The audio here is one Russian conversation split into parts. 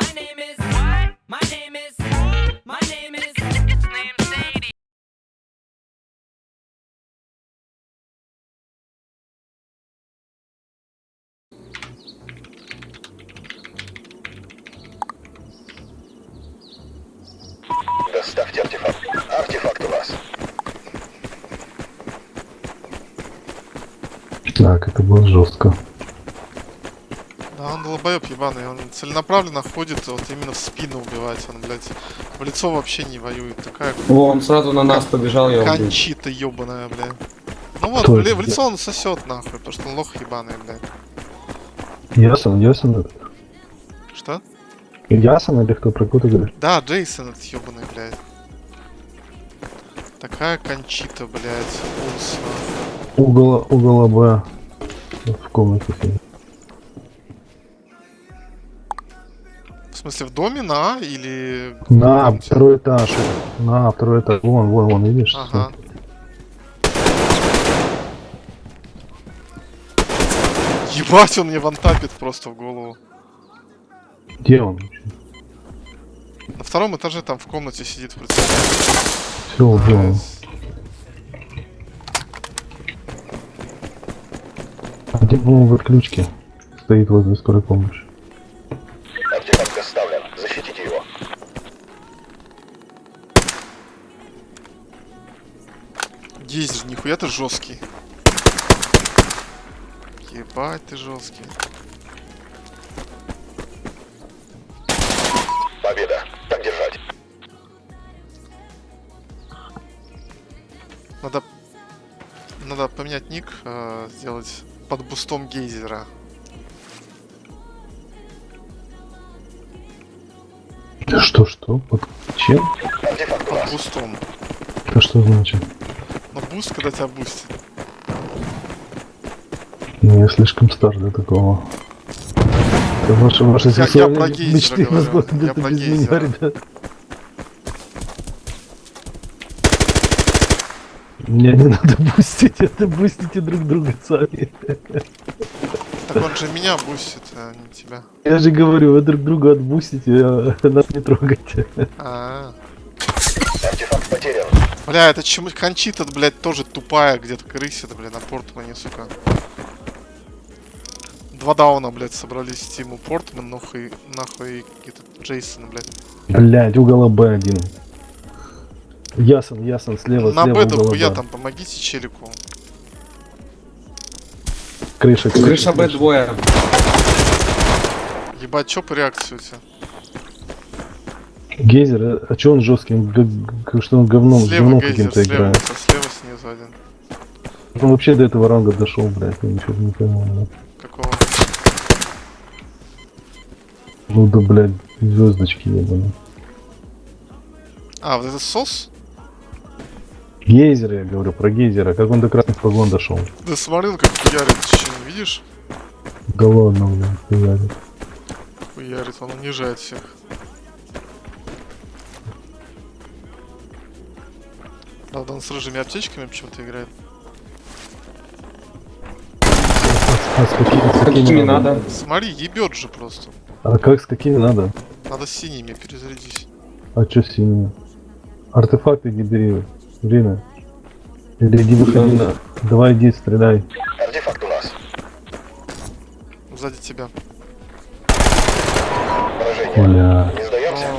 My name is what? My name is my name is It's name Sadie. Доставьте артефакт. Артефакт у вас. Так, это было жестко. Да, он долбоеб ебаный, он целенаправленно ходит вот именно в спину убивать, он, блядь, в лицо вообще не воюет, такая О, он сразу на нас побежал, я кончита ебаная, блядь. Ну вот, Кто в, лицо он сосет нахуй, потому что он лох ебаный, блядь. Ясон, Ясон, Что? Ясон или кто про кого ты говоришь? Да, Джейсон этот ебаный, блядь. Такая кончита, блядь, нахуй. Угол, угол Б в комнате сидит. Смысле, в доме на А или... На второй этаж. На второй этаж. Вон, вон, вон, видишь? Ага. Ебать, он мне вантапит просто в голову. Где он? На втором этаже там в комнате сидит в прицеле. Все, убил он. Где был в отключке? Стоит возле скорой помощи. Есть же, нихуя ты жесткий. Ебать ты жесткий. Победа. Так держать. Надо... Надо поменять ник, э, сделать под бустом гейзера. Что, что? Под чем? Под бустом. Это что значит? Но буст, когда тебя бустит. Ну, я слишком стар для такого. Это ваши, ваши Я- я про гейзера мечты говорю. возможно, Я где-то про без меня, ребят. Мне не надо бустить, это бустите друг друга сами. Так он же меня бустит, а не тебя. Я же говорю, вы друг друга отбустите, а нас не трогайте. А, Артефакт потерян. Бля, это чему кончита, блядь, тоже тупая, где-то крысит, бля, на Портмане, сука. Два дауна, блядь, собрались Тиму Портман, нахуй, нахуй, этот Джейсон, блядь. Блять, угол Б один. Ясон, ясон, слева, На слева Б дохуя Б. там, помогите челику. Крыша, крыша, Крыша Б двое. Ебать, чё по реакции у тебя? Гейзер, а- а чё он г- Что он говном, слева говном каким-то слева, играет. слева снизу один. Он вообще до этого ранга дошел, блядь, я ничего не понимаю. Какого? Ну да, блядь, звездочки ебаные. А, вот этот сос? Гейзер, я говорю, про гейзера, как он до красных погон дошел. Да смотри, ну как хуярит, не видишь? Да ладно, блядь, хуярит. Хуярит, он унижает всех. Правда, он с рыжими аптечками почему-то играет. А с какими, с С какими какими надо? Смотри, ебет же просто. А как с какими надо? Надо с синими перезарядись. А чё синие? Артефакты не бери. Время. Или иди выходи на... Давай иди, стреляй. Артефакт у нас. Сзади тебя. Поражение. Бля.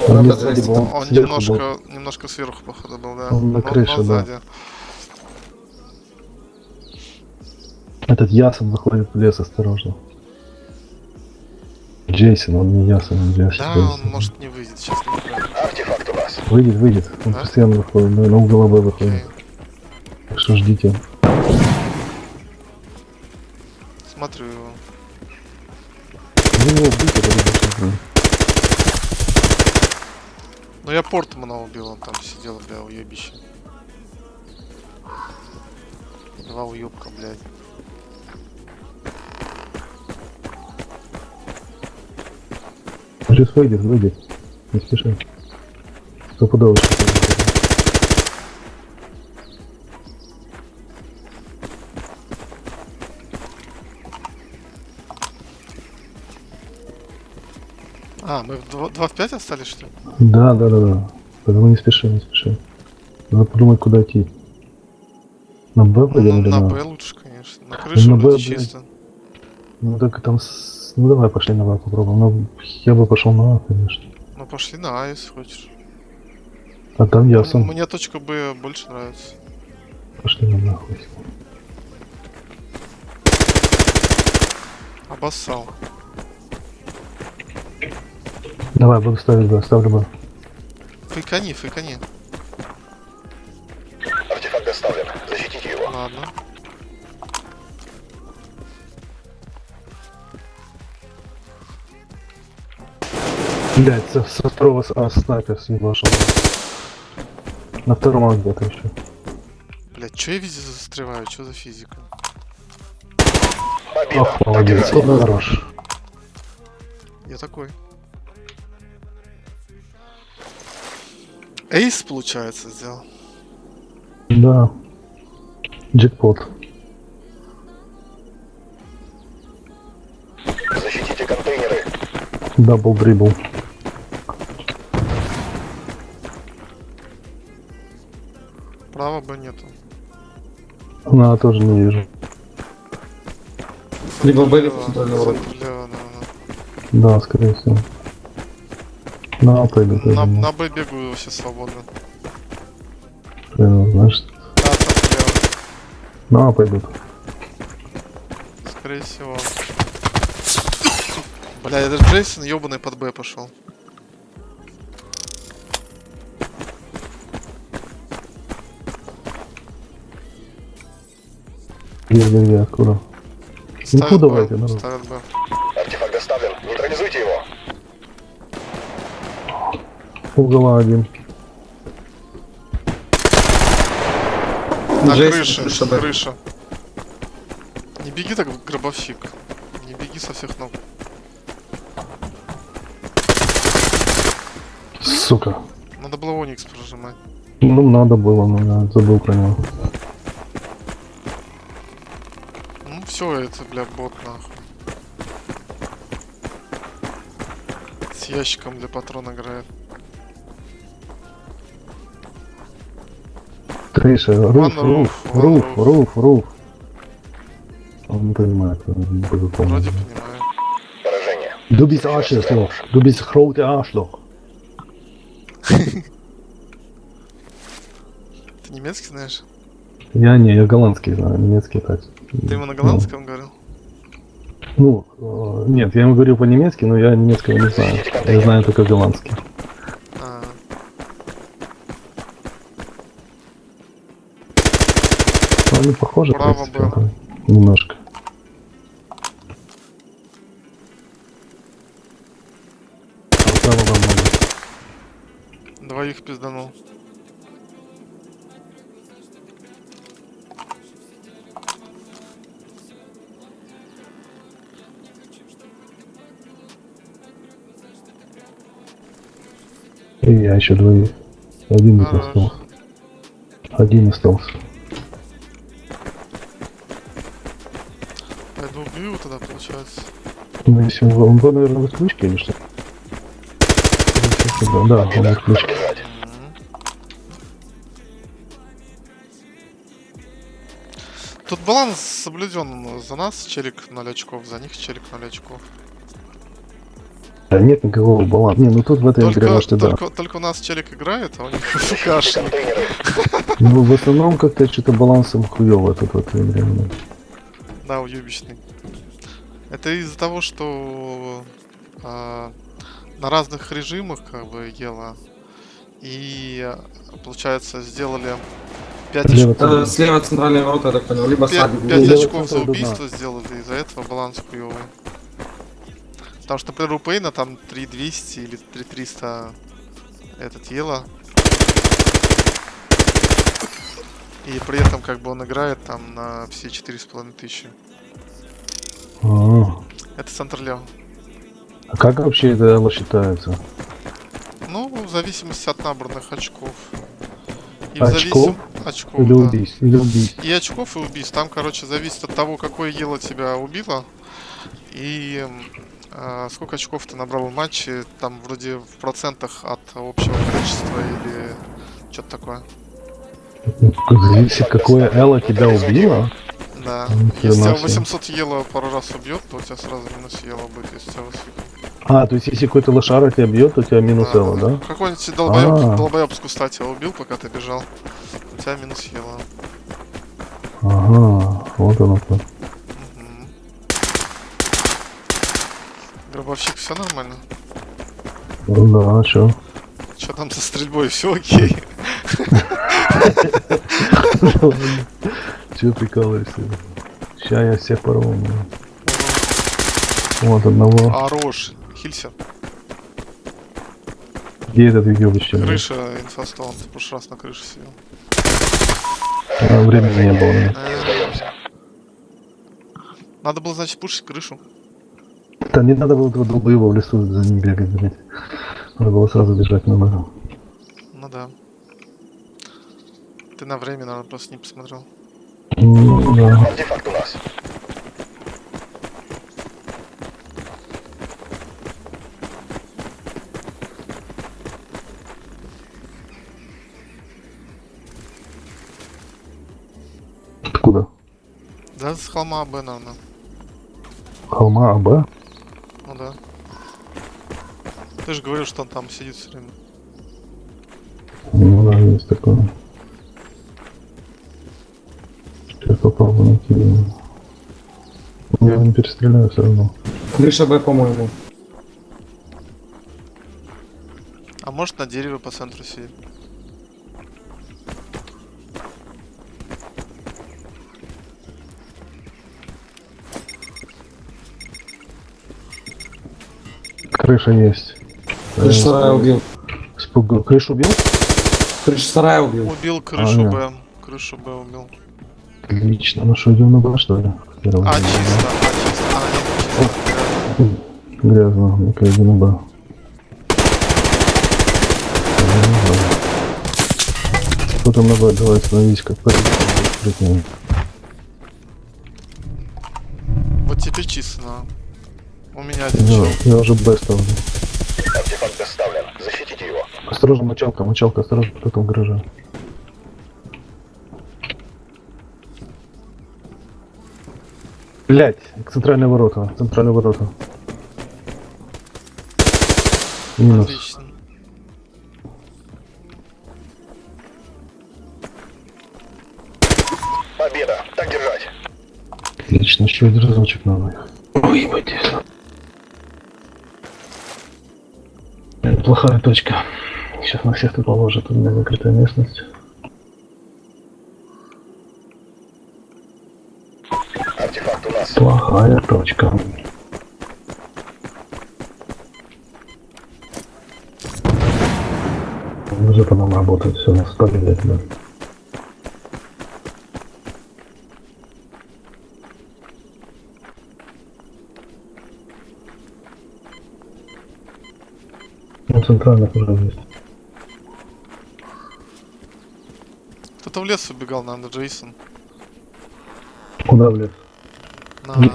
Он, не- зайти. либо он Он сверху был. немножко, немножко сверху, походу, был, да. Он на Но- крыше, но да. сзади. Этот Ясон выходит в лес, осторожно. Джейсон, он не Ясон, он Джейсон. Да, он может не выйдет, сейчас. Артефакт у вас. Выйдет, выйдет. Он Да? постоянно выходит, на, на угол Б Окей. выходит. Так что ждите. Смотрю его. Ну, его убить, это Ну я Портмана убил, он там сидел, бля, уебище. Два уебка, блядь. Сейчас выйдет, выйдет. Не спеши. Стопудово. А, мы в 2, 2 в 5 остались, что ли? Да, да, да, да. Поэтому не спеши, не спеши. Надо подумать, куда идти. На Б Ну, пойдем или на на Б лучше, конечно. На крыше на вроде Б, чисто. Ну так там с... Ну давай пошли на Б попробуем. Ну, я бы пошел на А, конечно. Ну пошли на А, если хочешь. А там я М- сам. Мне точка Б больше нравится. Пошли на нахуй. Обоссал. Давай, буду ставить Б, ставлю Б. Фейкани, фейкани. Артефакт доставлен. Защитите его. Ладно. Блять, со, со второго с- а, снайпер с ним вошел. На втором а где-то еще. Блять, чё я везде застреваю? Чё за физика? Победа. Ох, молодец, хорош. Я такой. Ace, получается, сделал. Да. Джекпот. Защитите контейнеры. Double dribble. Право Б нету. На, тоже не вижу. Либо Б, Лево, либо центральный ворот. центр лево, да, да. Да, скорее всего. На, А пойду тоже. На, на Б бегаю вообще свободно. хрен его знаешь. Да, центр лево. На, А пойдут. Скорее всего. Бля, даже Джейсон ебаный под Б пошел. Где, где, где, откуда? Ставят Ну, Б, давайте, народ. ставят Б. Артефакт доставлен. Нейтрализуйте его. Угла один. На Джейсон, крыше, крыша крыша. Не беги так, гробовщик. Не беги со всех ног. Сука. Надо было Оникс прожимать. Ну, надо было, но я забыл про него. Ну все, это, бля, бот нахуй. С ящиком для патрон играет. Крыша, руф, руф, руф, руф, руф. Он не понимает, не буду Вроде помнить. понимаю. Поражение. Arschloch. Du bist grote Arschloch. Ты немецкий знаешь? Я не, я голландский знаю, немецкий так. Ты ему на голландском говорил? Ну, э, нет, я ему говорю по-немецки, но я немецкого не знаю. Я знаю только голландский. А, Но они похожи, Право принципе, было. немножко. А право вам много. двоих пизданул. И я еще двоих. Один Хорош. остался. Один остался. Пойду убью его тогда, получается. Ну, если он, он был, наверное, в отключке или что? Да, он в отключке. Тут баланс соблюден. За нас челик 0 очков, за них челик 0 очков. Да нет никакого баланса. Не, ну тут в этой игре, Только, может, и да. только, у нас челик играет, а у них контейнеры. Ну, в основном как-то что-то балансом хуёво тут в этой игре. Да, уебищный. Это из-за того, что а, на разных режимах как бы ела. И получается сделали 5 Лево очков. Э, Слева центральные ворота, я так понял. Либо садик. 5, Лево очков за убийство сделали, из-за этого баланс хуёвый. Потому что, например, у Пейна там 3200 или 3300 этот ела. И при этом как бы он играет там на все 4,5 тысячи. А, Это центр лево. А как вообще это эло считается? Ну, в зависимости от набранных очков. И Очков? зависим- очков, Или да. убийств? Или убийств? И очков, и убийств. Там, короче, зависит от того, какое ело тебя убило. И А, сколько очков ты набрал в матче? Там вроде в процентах от общего количества или что-то такое. Зависит, какое Элла тебя убило. Да. Если тебя себе. 800 ело пару раз убьет, то у тебя сразу минус ело будет, если тебя. А, то есть если какой-то лошара тебя бьет, то у тебя минус Элла, да? Какой-нибудь долбоеб, А. долбоеб с куста тебя убил, пока ты бежал. У тебя минус ело. Ага, вот оно как. Мгм. Гробовщик, все нормально? Ну да, а чё? Что там со стрельбой? Все окей. Чё прикалываешься? Ща я всех порву. блин. Вот одного. Хорош. Хилься. Где этот видео блин? Крыша инфостол. Ты в прошлый раз на крыше сидел. А, времени не было. Э. Надо было, значит, пушить крышу. Да не надо было этого долбоеба в лесу за ним бегать, блядь. Надо было сразу бежать на ногу. Ну да. Ты на время, наверное, просто не посмотрел. Артефакт у нас. Откуда? Да, с холма Б, наверное. Холма АБ? Ну да. Ты же говорил, что он там сидит все время. Ну да, есть такое. Найти. его. Я не перестреляю все равно. Крыша Б, по-моему. А может на дереве по центру сидит. Крыша есть. Крыша сарая убил. Спугал. Крышу убил? Крыша сарая убил. Убил крышу нет. Б. Крышу Б убил. Отлично. Ну что, идем на Б, что ли? Первый. А, чисто, а, чисто. А, нет, чисто. Грязно. Ну-ка, иди на Б. Кто там на Б? Давай остановись, как позиция. Вот теперь чисто. У меня один Я, чел. я уже Б ставлю. Артефакт доставлен. Защитите его. Осторожно, мочалка, мочалка, осторожно, кто там в гараже. Блять, центральные ворота, центральные ворота. Минус. Отлично. Победа. Так держать. Отлично, еще один разочек надо. Ой, ебать. Это плохая точка. Сейчас на всех тут положат, у меня закрытая местность. Артефакт у нас. Плохая точка. Уже по нам работает, все, нас победит, да. Ну, центральных уже есть. Кто-то в лес убегал, наверное, Джейсон. Куда в лес?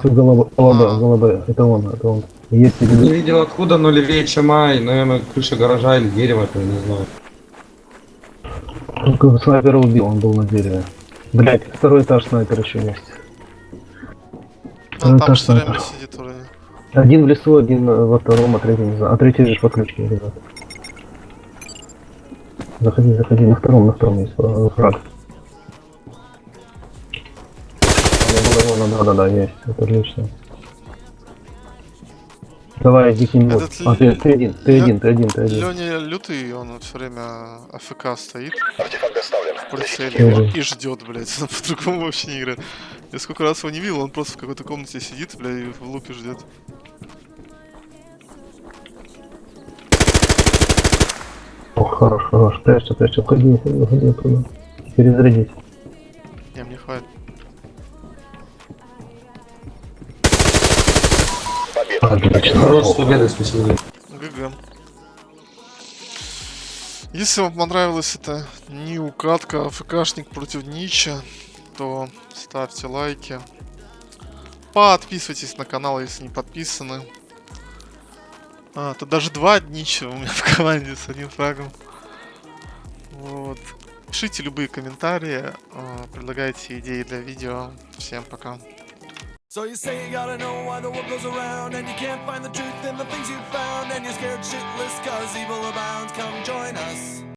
Голова, А. голова, голова, это он, это он. Есть Не или видел откуда, но левее, чем Ай. Наверное, крыша гаража или дерево, это не знаю. Только снайпера убил, он был на дереве. Блять, второй этаж снайпер еще есть. Ну, все время надо. сидит вроде. Один в лесу, один во втором, а третий не знаю. А третий лишь по ключке, ребят. Заходи, заходи, на втором, на втором есть э, фраг. Да, да, да, да, да, есть, это отлично. Давай, иди к нему. Этот А, ты, ты один, ты Лё- один, ты один, ты один. Леня лютый, он все время АФК стоит Артефакт доставлен. в прицеле и ждет, блядь. Он по-другому вообще не играет. Я сколько раз его не видел, он просто в какой-то комнате сидит, блядь, и в лупе ждет. Ох, хорош, хорош, прячься, прячься, уходи, уходи, уходи оттуда. Перезарядить. Победа. Отлично. Хорош, с победой, спасибо. ГГ. Если вам понравилась эта не укатка, АФКшник против Нича, то ставьте лайки. Подписывайтесь на канал, если не подписаны. А, тут даже два днища у меня в команде с одним фрагом. Вот. Пишите любые комментарии, а, предлагайте идеи для видео. Всем пока. So you say you gotta know why the world goes around And you can't find the truth in the things you found And you're scared shitless cause evil abounds. Come join us